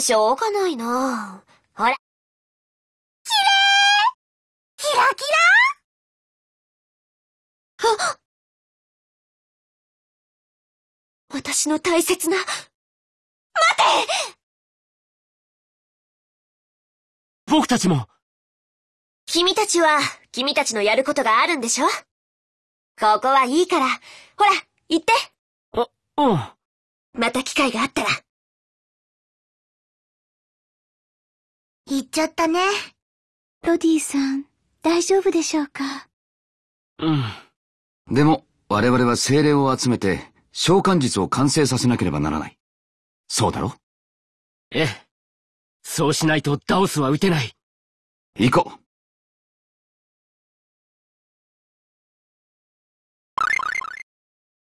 しょうがないなほら。きれいキラキラあ私の大切な。待て僕たちも君たちは、君たちのやることがあるんでしょ？ここはいいから。ほら、行って。あ、うん。また機会があったら。行っちゃったね。ロディさん、大丈夫でしょうか？うん。でも、我々は精霊を集めて、召喚術を完成させなければならない。そうだろ？ええ。そうしないとダオスは撃てない。行こう。